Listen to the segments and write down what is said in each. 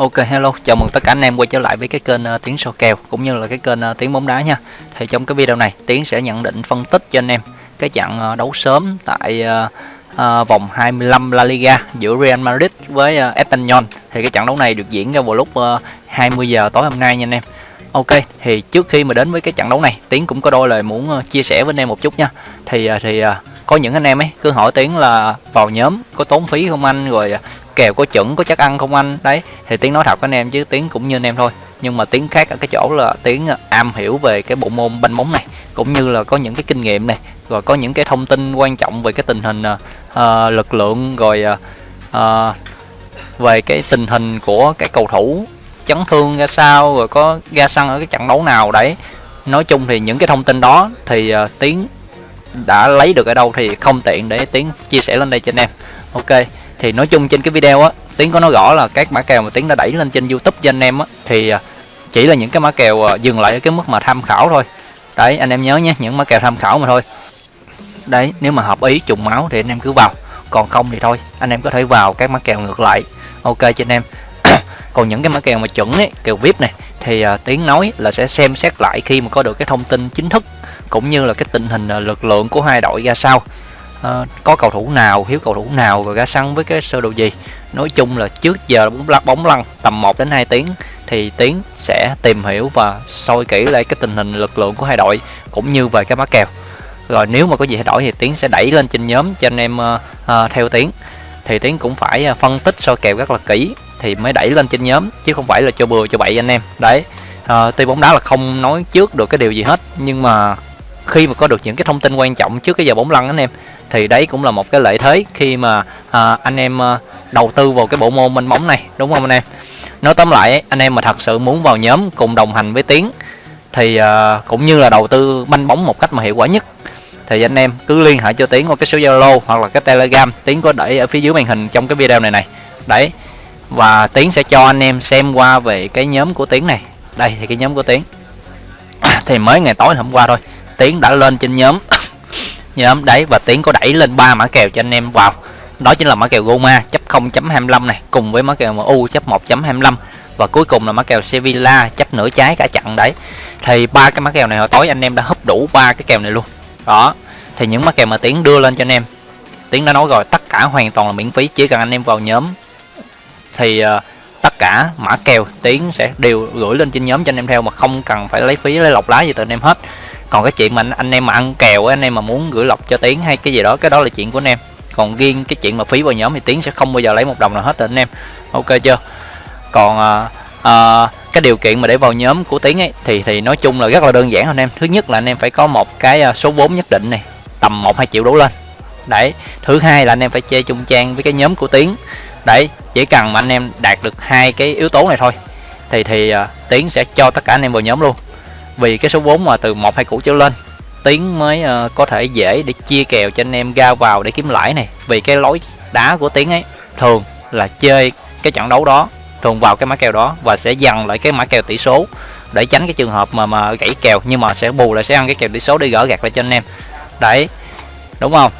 Ok hello, chào mừng tất cả anh em quay trở lại với cái kênh uh, Tiến so kèo cũng như là cái kênh uh, Tiến bóng đá nha. Thì trong cái video này Tiến sẽ nhận định phân tích cho anh em cái trận uh, đấu sớm tại uh, uh, vòng 25 La Liga giữa Real Madrid với uh, Espanyol. Thì cái trận đấu này được diễn ra vào lúc uh, 20 giờ tối hôm nay nha anh em. Ok, thì trước khi mà đến với cái trận đấu này, Tiến cũng có đôi lời muốn uh, chia sẻ với anh em một chút nha. Thì uh, thì uh, có những anh em ấy cứ hỏi Tiến là vào nhóm có tốn phí không anh rồi à, kèo có chuẩn có chắc ăn không anh? Đấy thì tiếng nói thật với anh em chứ tiếng cũng như anh em thôi. Nhưng mà tiếng khác ở cái chỗ là tiếng à, am hiểu về cái bộ môn banh bóng này cũng như là có những cái kinh nghiệm này rồi có những cái thông tin quan trọng về cái tình hình uh, lực lượng rồi uh, về cái tình hình của cái cầu thủ chấn thương ra sao rồi có ra sân ở cái trận đấu nào. Đấy nói chung thì những cái thông tin đó thì uh, tiếng đã lấy được ở đâu thì không tiện để tiến chia sẻ lên đây cho anh em. Ok thì nói chung trên cái video á tiến có nói rõ là các mã kèo mà tiến đã đẩy lên trên youtube cho anh em á thì à, chỉ là những cái mã kèo à, dừng lại ở cái mức mà tham khảo thôi. Đấy anh em nhớ nhé những mã kèo tham khảo mà thôi. Đấy nếu mà hợp ý trùng máu thì anh em cứ vào còn không thì thôi anh em có thể vào các mã kèo ngược lại. Ok cho anh em. Còn những cái mã kèo mà chuẩn ấy kèo vip này thì uh, tiến nói là sẽ xem xét lại khi mà có được cái thông tin chính thức cũng như là cái tình hình ờ, lực lượng của hai đội ra sao. À, có cầu thủ nào thiếu cầu thủ nào rồi ra sân với cái sơ đồ gì? Nói chung là trước giờ bóng lăn bóng lăn tầm 1 đến 2 tiếng thì tiến sẽ tìm hiểu và soi kỹ lại cái tình hình lực lượng của hai đội cũng như về cái má kèo. Rồi nếu mà có gì thay đổi thì tiến sẽ đẩy lên trên nhóm cho anh em uh, uh, theo tiến. Thì tiến cũng phải uh, phân tích soi kèo rất là kỹ thì mới đẩy lên trên nhóm chứ không phải là cho bừa cho bậy anh em. Đấy uh, tuy bóng đá là không nói trước được cái điều gì hết nhưng mà khi mà có được những cái thông tin quan trọng trước cái giờ bóng lăn anh em thì đấy cũng là một cái lợi thế khi mà à, anh em à, đầu tư vào cái bộ môn minh bóng này đúng không anh em? Nói tóm lại anh em mà thật sự muốn vào nhóm cùng đồng hành với tiến thì à, cũng như là đầu tư banh bóng một cách mà hiệu quả nhất thì anh em cứ liên hệ cho tiến qua cái số zalo hoặc là cái telegram. Tiến có để ở phía dưới màn hình trong cái video này này. Đấy và tiến sẽ cho anh em xem qua về cái nhóm của tiến này. Đây thì cái nhóm của tiến. Thì mới ngày tối hôm qua thôi tiến đã lên trên nhóm. Nhóm đấy và tiến có đẩy lên ba mã kèo cho anh em vào. Đó chính là mã kèo Goma chấp 0.25 này cùng với mã kèo MU chấp 1.25 và cuối cùng là mã kèo Sevilla chấp nửa trái cả chặn đấy. Thì ba cái mã kèo này hồi tối anh em đã hấp đủ ba cái kèo này luôn. Đó thì những mã kèo mà tiến đưa lên cho anh em tiến đã nói rồi tất cả hoàn toàn là miễn phí chỉ cần anh em vào nhóm. Thì uh, tất cả mã kèo tiến sẽ đều gửi lên trên nhóm cho anh em theo mà không cần phải lấy phí lấy lọc lá gì từ anh em hết còn cái chuyện mà anh, anh em mà ăn kèo anh em mà muốn gửi lọc cho tiến hay cái gì đó cái đó là chuyện của anh em. Còn riêng cái chuyện mà phí vào nhóm thì tiến sẽ không bao giờ lấy một đồng nào hết từ anh em. Ok chưa? Còn à, à, cái điều kiện mà để vào nhóm của tiến ấy thì thì nói chung là rất là đơn giản anh em. Thứ nhất là anh em phải có một cái à, số vốn nhất định này tầm một hai triệu đổ lên. Đấy. Thứ hai là anh em phải chơi chung trang với cái nhóm của tiến. Đấy. Chỉ cần mà anh em đạt được hai cái yếu tố này thôi thì thì uh, tiến sẽ cho tất cả anh em vào nhóm luôn vì cái số vốn mà từ một hai củ trở lên tiến mới uh, có thể dễ để chia kèo cho anh em ra vào để kiếm lãi này. Vì cái lối đá của tiến ấy thường là chơi cái trận đấu đó thường vào cái mã kèo đó và sẽ dằn lại cái mã kèo tỷ số để tránh cái trường hợp mà mà gãy kèo nhưng mà sẽ bù lại sẽ ăn cái kèo tỷ số để gỡ gạt lại cho anh em. Đấy đúng không?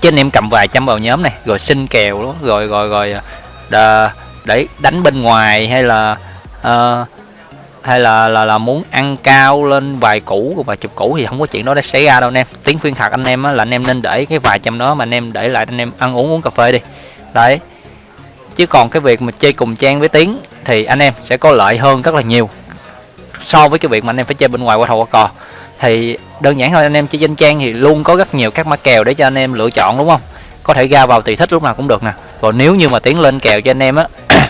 Chứ anh em cầm vài trăm vào nhóm này rồi xin kèo đó rồi rồi rồi đờ, để đánh bên ngoài hay là uh, hay là là là muốn ăn cao lên vài củ và chục củ thì không có chuyện đó đã xảy ra đâu anh em. Tiếng khuyên thật anh em á, là anh em nên để cái vài trăm đó mà anh em để lại anh em ăn uống uống cà phê đi. Đấy. Chứ còn cái việc mà chơi cùng trang với tiếng thì anh em sẽ có lợi hơn rất là nhiều so với cái việc mà anh em phải chơi bên ngoài qua thầu qua cò. Thì đơn giản thôi anh em chơi danh trang thì luôn có rất nhiều các mã kèo để cho anh em lựa chọn đúng không? Có thể ra vào tùy thích lúc nào cũng được nè. Còn nếu như mà tiến lên kèo cho anh em á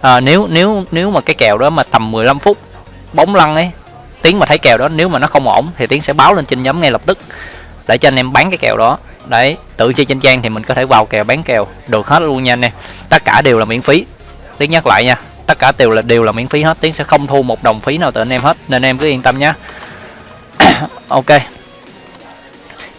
à, nếu nếu nếu mà cái kèo đó mà tầm 15 phút bóng lăn ấy. Tiến mà thấy kèo đó nếu mà nó không ổn thì tiến sẽ báo lên trên nhóm ngay lập tức. Để cho anh em bán cái kèo đó. Đấy tự chơi trên trang thì mình có thể vào kèo bán kèo được hết luôn nha anh em. Tất cả đều là miễn phí. Tiến nhắc lại nha tất cả đều là đều là miễn phí hết. Tiến sẽ không thu một đồng phí nào từ anh em hết nên em cứ yên tâm nhé ok.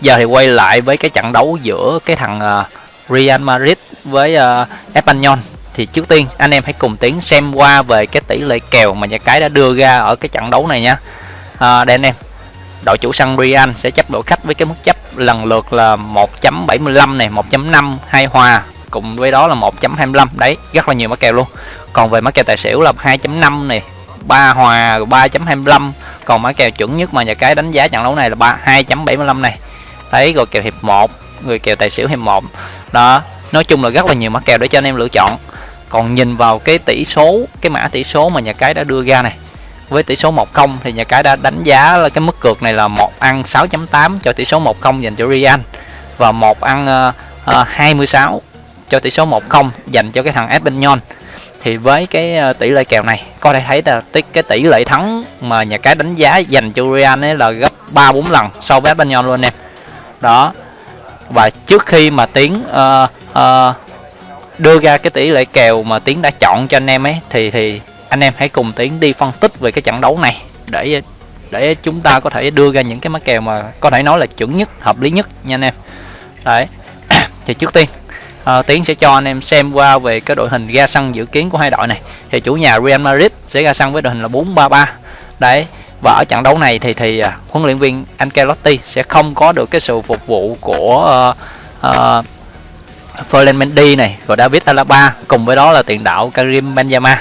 Giờ thì quay lại với cái trận đấu giữa cái thằng uh, Real Madrid với uh, Espanyol thì trước tiên anh em hãy cùng tiến xem qua về cái tỷ lệ kèo mà nhà cái đã đưa ra ở cái trận đấu này nha. À, đây anh em đội chủ sân Real sẽ chấp đội khách với cái mức chấp lần lượt là 1.75 này 1.5 hai hòa cùng với đó là 1.25 đấy rất là nhiều mã kèo luôn. Còn về mã kèo tài xỉu là 2.5 này 3 hòa 3.25 còn mã kèo chuẩn nhất mà nhà cái đánh giá trận đấu này là 3 2.75 này. Đấy rồi kèo hiệp 1 người kèo tài xỉu hiệp 1 đó nói chung là rất là nhiều mã kèo để cho anh em lựa chọn còn nhìn vào cái tỷ số cái mã tỷ số mà nhà cái đã đưa ra này với tỷ số 1-0 thì nhà cái đã đánh giá là cái mức cược này là một ăn 6.8 cho tỷ số 1-0 dành cho Real và một ăn uh, uh, 26 cho tỷ số 1-0 dành cho cái thằng Espanyol thì với cái ờ, tỷ lệ kèo này có thể thấy là cái tỷ lệ thắng mà nhà cái đánh giá dành cho Real ấy là gấp 3 4 lần so với Espanyol luôn em. Đó. Và trước khi mà tiến uh, uh, đưa ra cái tỷ lệ kèo mà tiến đã chọn cho anh em ấy thì thì anh em hãy cùng tiến đi phân tích về cái trận đấu này để để chúng ta có thể đưa ra những cái mã kèo mà có thể nói là chuẩn nhất hợp lý nhất nha anh em. Đấy thì trước tiên uh, tiến sẽ cho anh em xem qua về cái đội hình ra sân dự kiến của hai đội này. Thì chủ nhà Real Madrid sẽ ra sân với đội hình là 4-3-3 đấy và ở trận đấu này thì thì uh, huấn luyện viên Ancelotti sẽ không có được cái sự phục vụ của uh, uh, Ferland Mendy này rồi David Alaba cùng với đó là tiền đạo Karim Benzema.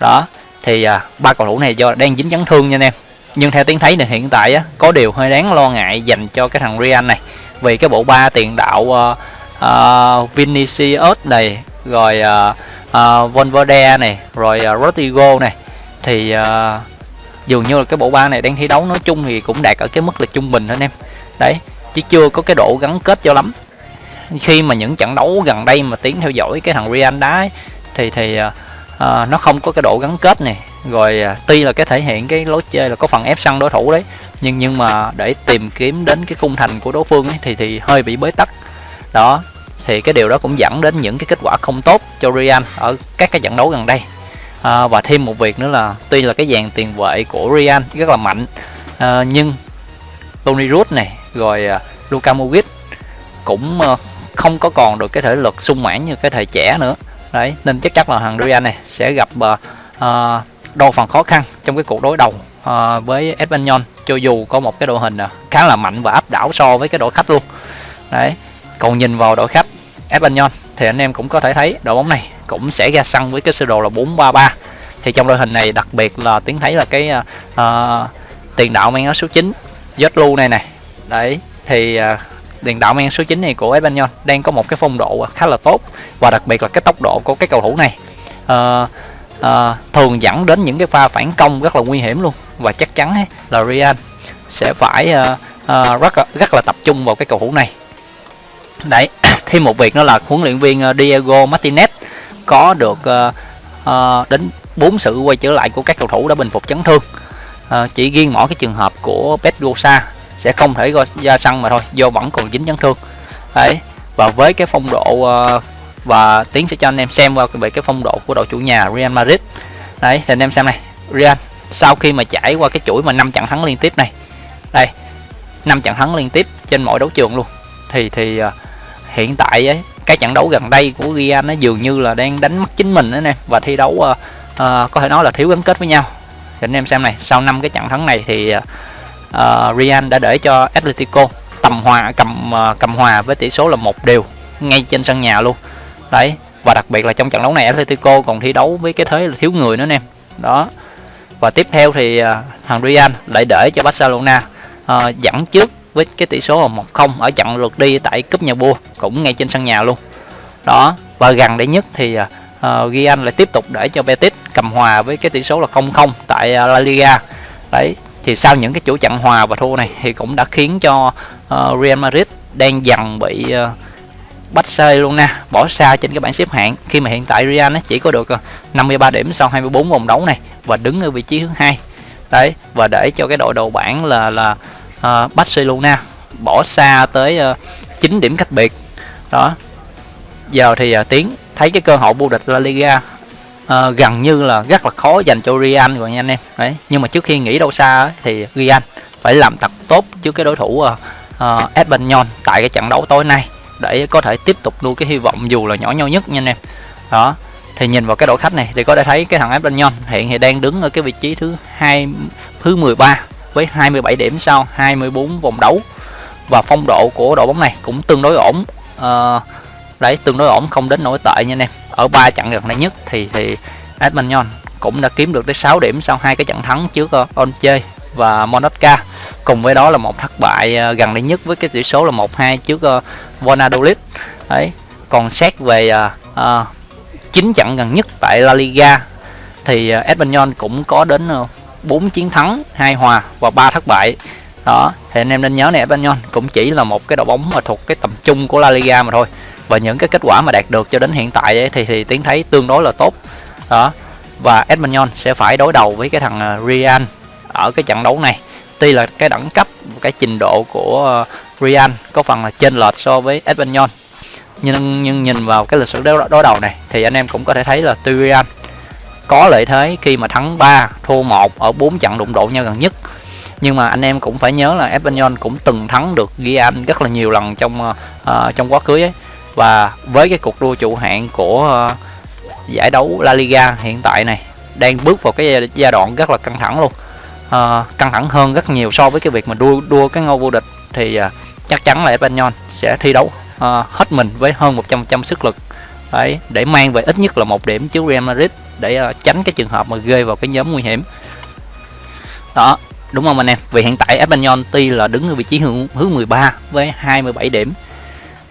Đó thì à, ba cầu thủ này do đang dính chấn thương nha anh em. Nhưng theo tiếng thấy thì hiện tại á, có điều hơi đáng lo ngại dành cho cái thằng Real này. Vì cái bộ ba tiền đạo uh, uh, Vinicius này rồi uh, uh, Valverde này rồi uh, Rodrigo này. Thì uh, dường như là cái bộ ba này đang thi đấu nói chung thì cũng đạt ở cái mức là trung bình thôi anh em. Đấy chứ chưa có cái độ gắn kết cho lắm khi mà những trận đấu gần đây mà tiến theo dõi cái thằng Real đá ấy, thì thì uh, nó không có cái độ gắn kết này rồi à, tuy là cái thể hiện cái lối chơi là có phần ép sân đối thủ đấy nhưng nhưng mà để tìm kiếm đến cái cung thành của đối phương ấy, thì thì hơi bị bế tắc. Đó thì cái điều đó cũng dẫn đến những cái kết quả không tốt cho Real ở các cái trận đấu gần đây. À, và thêm một việc nữa là tuy là cái dàn tiền vệ của Real rất là mạnh à, nhưng Toni Rudd này rồi uh, Luka Modric cũng uh, không có còn được cái thể lực sung mãn như cái thời trẻ nữa. Đấy nên chắc chắn là thằng Real này sẽ gặp ờ, ờ, uh, đôi phần khó khăn trong cái cuộc đối đầu uh, với Espanyol cho dù có một cái đội hình khá là mạnh và áp đảo so với cái đội khách luôn. Đấy còn nhìn vào đội khách Espanyol thì anh em cũng có thể thấy đội bóng này cũng sẽ ra sân với cái sơ đồ là 4-3-3 thì trong đội hình này đặc biệt là tiếng thấy là cái uh, tiền đạo mang áo số 9 Zotlu này này đấy thì uh, tiền đạo men số 9 này của Espanyol đang có một cái phong độ khá là tốt và đặc biệt là cái tốc độ của cái cầu thủ này. Uh, uh, thường dẫn đến những cái pha phản công rất là nguy hiểm luôn và chắc chắn ấy, là Real sẽ phải uh, uh, rất rất là tập trung vào cái cầu thủ này. Đấy thêm một việc nữa là huấn luyện viên Diego Martinez có được uh, uh, đến bốn sự quay trở lại của các cầu thủ đã bình phục chấn thương. Uh, chỉ riêng mỗi cái trường hợp của Pedrosa sẽ không thể ra sân mà thôi do vẫn còn dính chấn thương. Đấy và với cái phong độ ờ, và tiến sẽ cho anh em xem qua về cái phong độ của đội chủ nhà Real Madrid. Đấy thì anh em xem này Real sau khi mà trải qua cái chuỗi mà năm trận thắng liên tiếp này đây năm trận thắng liên tiếp trên mọi đấu trường luôn. Thì thì ờ, hiện tại ấy cái trận đấu gần đây của Real nó dường như là đang đánh mất chính mình đó nè và thi đấu uh, uh, có thể nói là thiếu gắn kết với nhau. Thì anh em xem này sau năm cái trận thắng này thì uh, Ờ, uh, Real đã để cho Atletico tầm hòa cầm uh, cầm hòa với tỷ số là một đều ngay trên sân nhà luôn. Đấy và đặc biệt là trong trận đấu này Atletico còn thi đấu với cái thế là thiếu người nữa em đó. Và tiếp theo thì uh, thằng Real lại để cho Barcelona uh, dẫn trước với cái tỷ số là 1-0 ở trận lượt đi tại cúp nhà vua cũng ngay trên sân nhà luôn. Đó và gần đây nhất thì uh, Real lại tiếp tục để cho Betis cầm hòa với cái tỷ số là 0-0 tại uh, La Liga. Đấy thì sau những cái chủ trận hòa và thua này thì cũng đã khiến cho uh, Real Madrid đang dần bị uh, Barcelona bỏ xa trên cái bảng xếp hạng. Khi mà hiện tại Real nó chỉ có được ờ, 53 điểm sau 24 vòng đấu này và đứng ở vị trí thứ hai. Đấy và để cho cái đội đầu bảng là là uh, Barcelona bỏ xa tới uh, 9 điểm cách biệt. Đó. Giờ thì uh, tiến thấy cái cơ hội vô địch La Liga uh, gần như là rất là khó dành cho Real rồi nha anh em. Đấy nhưng mà trước khi nghĩ đâu xa ấy, thì Real phải làm thật tốt trước cái đối thủ uh, uh, Espanyol tại cái trận đấu tối nay để có thể tiếp tục nuôi cái hy vọng dù là nhỏ nhau nhất nha anh em. Đó thì nhìn vào cái đội khách này thì có thể thấy cái thằng Espanyol hiện thì đang đứng ở cái vị trí thứ hai thứ 13 với 27 điểm sau 24 vòng đấu. Và phong độ của đội bóng này cũng tương đối ổn. Uh, đấy tương đối ổn không đến nổi tệ nha anh em ở ba trận gần đây nhất thì thì Edmondson cũng đã kiếm được tới 6 điểm sau hai cái trận thắng trước ờ, Onche và Monaca cùng với đó là một thất bại ờ, gần đây nhất với cái tỷ số là 1-2 trước uh, Valladolid đấy còn xét về uh, uh, 9 trận gần nhất tại La Liga thì uh, Espanyol cũng có đến uh, 4 chiến thắng, 2 hòa và 3 thất bại. Đó, thì anh em nên nhớ này Espanyol cũng chỉ là một cái đội bóng mà thuộc cái tầm trung của La Liga mà thôi. Và những cái kết quả mà đạt được cho đến hiện tại ấy, thì thì tiến thấy tương đối là tốt. Đó. Và Espanyol sẽ phải đối đầu với cái thằng à, Real ở cái trận đấu này. Tuy là cái đẳng cấp, cái trình độ của ờ, Real có phần là trên lệch so với Espanyol nhưng nhưng nhìn vào cái lịch sử đối, đối đầu này thì anh em cũng có thể thấy là tuy Real có lợi thế khi mà thắng 3 thua 1 ở 4 trận đụng độ nhau gần nhất nhưng mà anh em cũng phải nhớ là Espanyol cũng từng thắng được Real rất là nhiều lần trong uh, trong quá khứ ấy và với cái cuộc đua trụ hạng của ờ, giải đấu La Liga hiện tại này đang bước vào cái giai đoạn rất là căng thẳng luôn. À, căng thẳng hơn rất nhiều so với cái việc mà đua đua cái ngôi vô địch thì à, chắc chắn là Espanyol sẽ thi đấu à, hết mình với hơn 100 trăm sức lực. Đấy để mang về ít nhất là một điểm trước Real Madrid để à, tránh cái trường hợp mà rơi vào cái nhóm nguy hiểm. Đó đúng không anh em? Vì hiện tại Espanyol tuy là đứng ở vị trí hướng hướng 13 với 27 điểm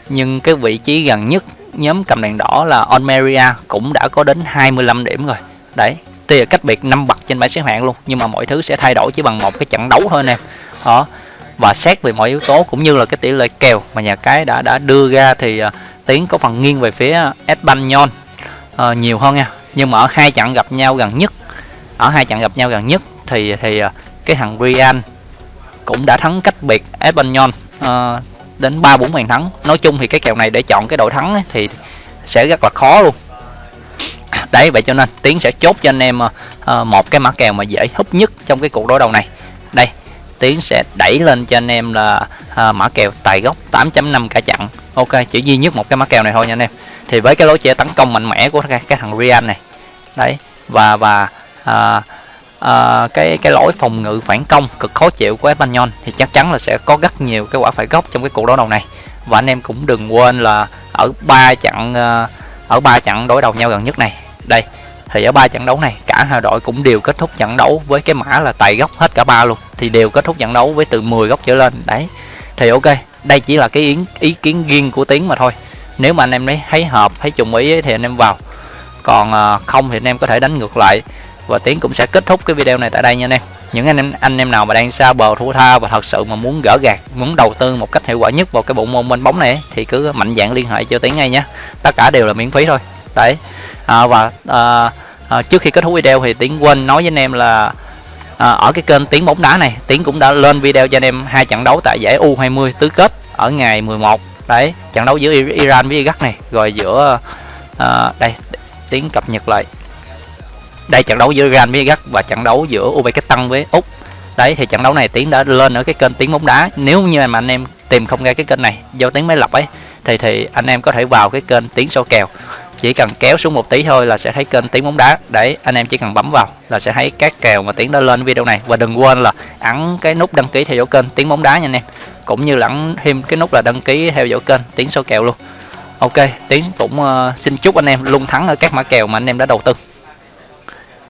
nhưng cái vị trí gần nhất nhóm cầm đèn đỏ là Almeria cũng đã có đến 25 điểm rồi. Đấy tuy là cách biệt năm bậc trên bảng xếp hạng luôn nhưng mà mọi thứ sẽ thay đổi chỉ bằng một cái trận đấu thôi anh em đó và xét về mọi yếu tố cũng như là cái tỷ lệ kèo mà nhà cái đã đã đưa ra thì uh, tiến có phần nghiêng về phía Espanyol uh, nhiều hơn nha. Nhưng mà ở hai trận gặp nhau gần nhất ở hai trận gặp nhau gần nhất thì thì uh, cái thằng Real cũng đã thắng cách biệt Espanyol uh, đến ba bốn bàn thắng. Nói chung thì cái kèo này để chọn cái đội thắng ấy, thì sẽ rất là khó luôn. Đấy vậy cho nên tiến sẽ chốt cho anh em uh, một cái mã kèo mà dễ hút nhất trong cái cuộc đối đầu này. Đây tiến sẽ đẩy lên cho anh em là uh, mã kèo tài gốc 8.5 cả chặn ok chỉ duy nhất một cái mã kèo này thôi nha anh em. Thì với cái lối chơi tấn công mạnh mẽ của cái, cái thằng Real này. Đấy và và uh, à, cái cái lỗi phòng ngự phản công cực khó chịu của Espanyol thì chắc chắn là sẽ có rất nhiều cái quả phải góc trong cái cuộc đấu đầu này. Và anh em cũng đừng quên là ở ba trận ờ, ở ba trận đối đầu nhau gần nhất này. Đây thì ở ba trận đấu này cả hai đội cũng đều kết thúc trận đấu với cái mã là tài góc hết cả ba luôn. Thì đều kết thúc trận đấu với từ 10 góc trở lên. Đấy thì ok đây chỉ là cái ý, ý kiến riêng của tiến mà thôi. Nếu mà anh em thấy hợp thấy trùng ý thì anh em vào. Còn ờ, không thì anh em có thể đánh ngược lại và tiến cũng sẽ kết thúc cái video này tại đây nha anh em. Những anh em anh em nào mà đang xa bờ thua tha và thật sự mà muốn gỡ gạt muốn đầu tư một cách hiệu quả nhất vào cái bộ môn bên bóng này thì cứ mạnh dạng liên hệ cho tiến ngay nhé tất cả đều là miễn phí thôi. Đấy. À, và à, à, trước khi kết thúc video thì tiến quên nói với anh em là à, ở cái kênh tiếng bóng đá này tiến cũng đã lên video cho anh em hai trận đấu tại giải U20 tứ kết ở ngày 11 đấy trận đấu giữa Iran với Iraq này rồi giữa à, đây tiến cập nhật lại đây trận đấu giữa Real với và trận đấu giữa Uzbekistan với Úc. Đấy thì trận đấu này tiến đã lên ở cái kênh tiếng bóng đá. Nếu như mà anh em tìm không ra cái kênh này do tiếng máy lọc ấy thì thì anh em có thể vào cái kênh tiếng số kèo. Chỉ cần kéo xuống một tí thôi là sẽ thấy kênh tiếng bóng đá. Đấy anh em chỉ cần bấm vào là sẽ thấy các kèo mà tiến đã lên video này. Và đừng quên là ấn cái nút đăng ký theo dõi kênh tiếng bóng đá nha anh em. Cũng như là ấn thêm cái nút là đăng ký theo dõi kênh tiếng số kèo luôn. Ok tiến cũng uh, xin chúc anh em luôn thắng ở các mã kèo mà anh em đã đầu tư.